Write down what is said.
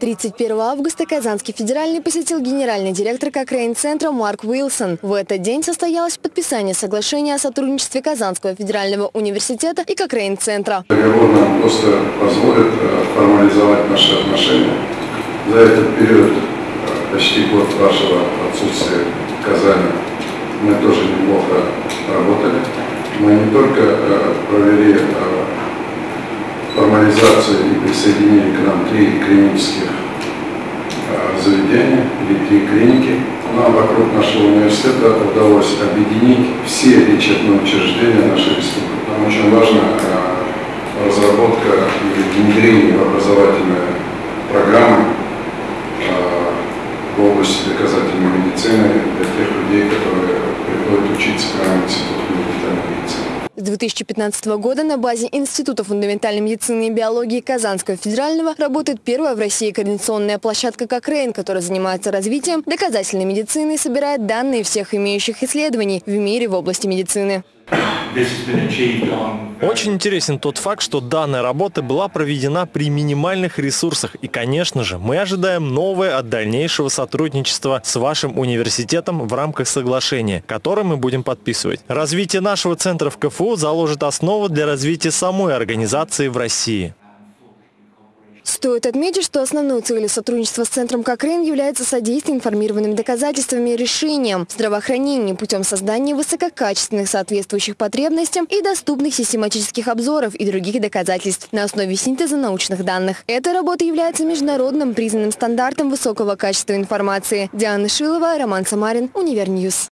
31 августа Казанский федеральный посетил генеральный директор Кокрейн-центра Марк Уилсон. В этот день состоялось подписание соглашения о сотрудничестве Казанского федерального университета и Кокрейн-центра. Договор нам просто позволит э, формализовать наши отношения. За этот период, э, почти год вашего отсутствия в Казани, мы тоже неплохо работали. Мы не только э, провели формализацию и присоединили к нам три клинических заведения или три клиники. Нам вокруг нашего университета удалось объединить все лечебные учреждения нашей республики. Нам очень важна а, разработка и внедрение в образовательные программы а, в области доказательной медицины для тех людей, которые приходят учиться к нам в институт фундаментальной медицины. С 2015 года на базе Института фундаментальной медицины и биологии Казанского федерального работает первая в России координационная площадка «Кокрейн», которая занимается развитием доказательной медицины и собирает данные всех имеющих исследований в мире в области медицины. Очень интересен тот факт, что данная работа была проведена при минимальных ресурсах. И, конечно же, мы ожидаем новое от дальнейшего сотрудничества с вашим университетом в рамках соглашения, которое мы будем подписывать. Развитие нашего центра в КФУ заложит основу для развития самой организации в России. Стоит отметить, что основной целью сотрудничества с Центром Кокрейн является содействие информированным доказательствами решениям здравоохранения путем создания высококачественных соответствующих потребностям и доступных систематических обзоров и других доказательств на основе синтеза научных данных. Эта работа является международным признанным стандартом высокого качества информации. Диана Шилова, Роман Самарин, Univer News.